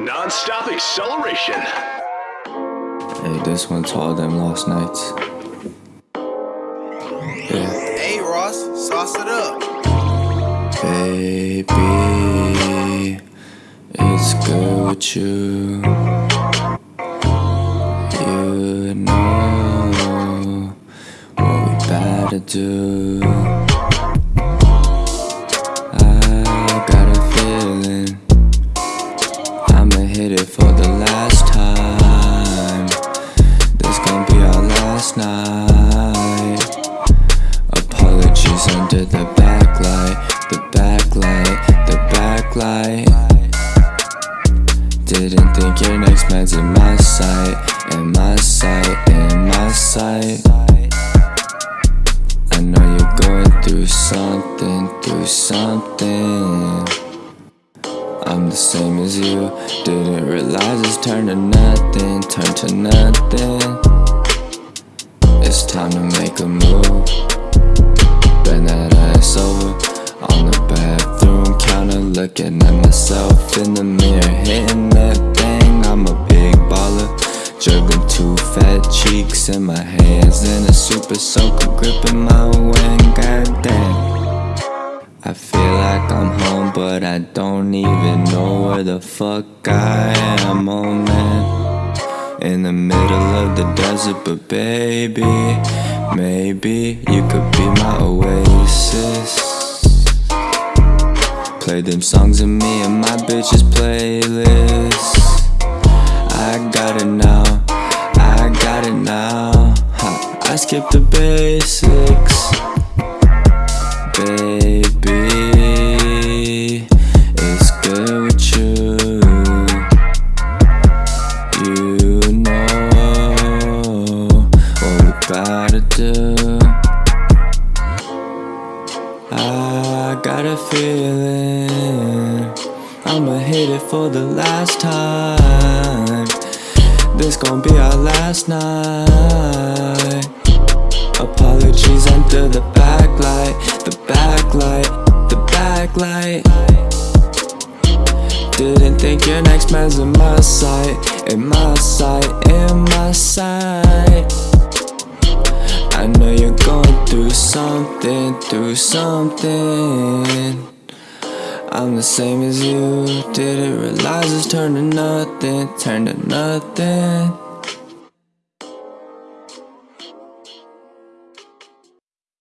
Non-stop acceleration. Hey, this one to all them last nights. Yeah. Hey Ross, sauce it up. Baby, it's good with you. You know what we better do. Night. Apologies under the backlight, the backlight, the backlight. Didn't think your next man's in my sight, in my sight, in my sight. I know you're going through something, through something. I'm the same as you. Didn't realize it's turned to nothing, turned to nothing. It's time to make a move. Bend that ass over on the bathroom counter, looking at myself in the mirror, hitting that thing. I'm a big baller, juggling two fat cheeks in my hands, and a super soaker gripping my wing. Goddamn. I feel like I'm home, but I don't even know where the fuck I am, oh man. In the middle of the desert, but baby, maybe you could be my oasis. Play them songs in me and my bitch's playlist. I got it now, I got it now. I skipped the basics. Baby, it's good I got a feeling I'ma hit it for the last time. This gon' be our last night. Apologies under the backlight, the backlight, the backlight. Didn't think your next man's in my sight, in my through something, through something. I'm the same as you, didn't realize it's turned to nothing, turned to nothing.